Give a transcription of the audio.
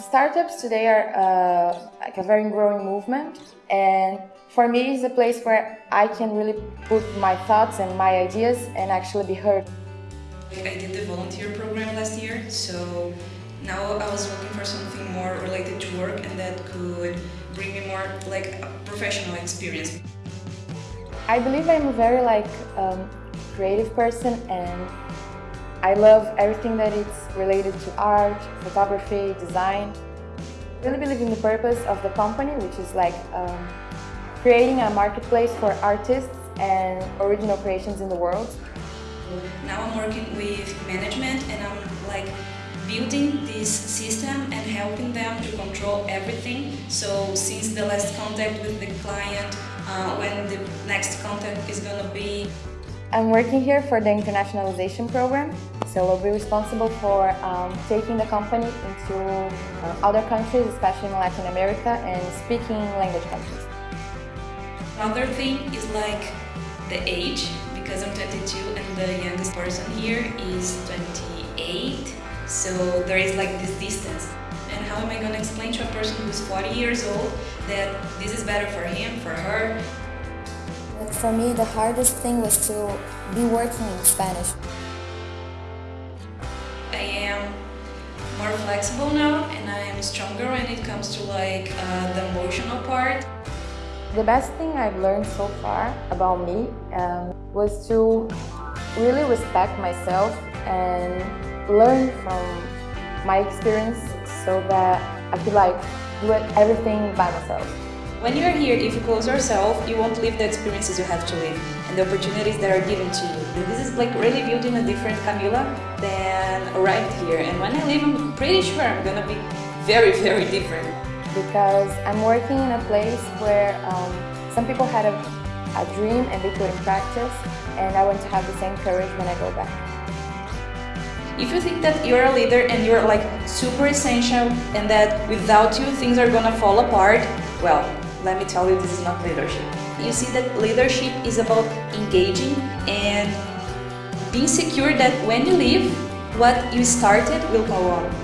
Startups today are uh, like a very growing movement, and for me, it's a place where I can really put my thoughts and my ideas and actually be heard. I did the volunteer program last year, so now I was looking for something more related to work and that could bring me more like a professional experience. I believe I'm a very like um, creative person and I love everything that is related to art, photography, design. I really believe in the purpose of the company, which is like um, creating a marketplace for artists and original creations in the world. Now I'm working with management and I'm like building this system and helping them to control everything. So since the last contact with the client, uh, when the next contact is gonna be. I'm working here for the internationalization program. So I'll be responsible for um, taking the company into uh, other countries, especially in Latin America, and speaking language countries. Another thing is like the age, because I'm 22 and the youngest person here is 28. So there is like this distance. And how am I going to explain to a person who's 40 years old that this is better for him, for her? For me, the hardest thing was to be working in Spanish. I am more flexible now and I am stronger when it comes to like uh, the emotional part. The best thing I've learned so far about me um, was to really respect myself and learn from my experience so that I could like do everything by myself. When you're here, if you close yourself, you won't live the experiences you have to live and the opportunities that are given to you. This is like really building a different Camila than arrived here. And when I leave, I'm pretty sure I'm gonna be very, very different. Because I'm working in a place where um, some people had a, a dream and they put in practice, and I want to have the same courage when I go back. If you think that you're a leader and you're like super essential and that without you things are gonna fall apart, well, let me tell you, this is not leadership. You see that leadership is about engaging and being secure that when you leave, what you started will go on.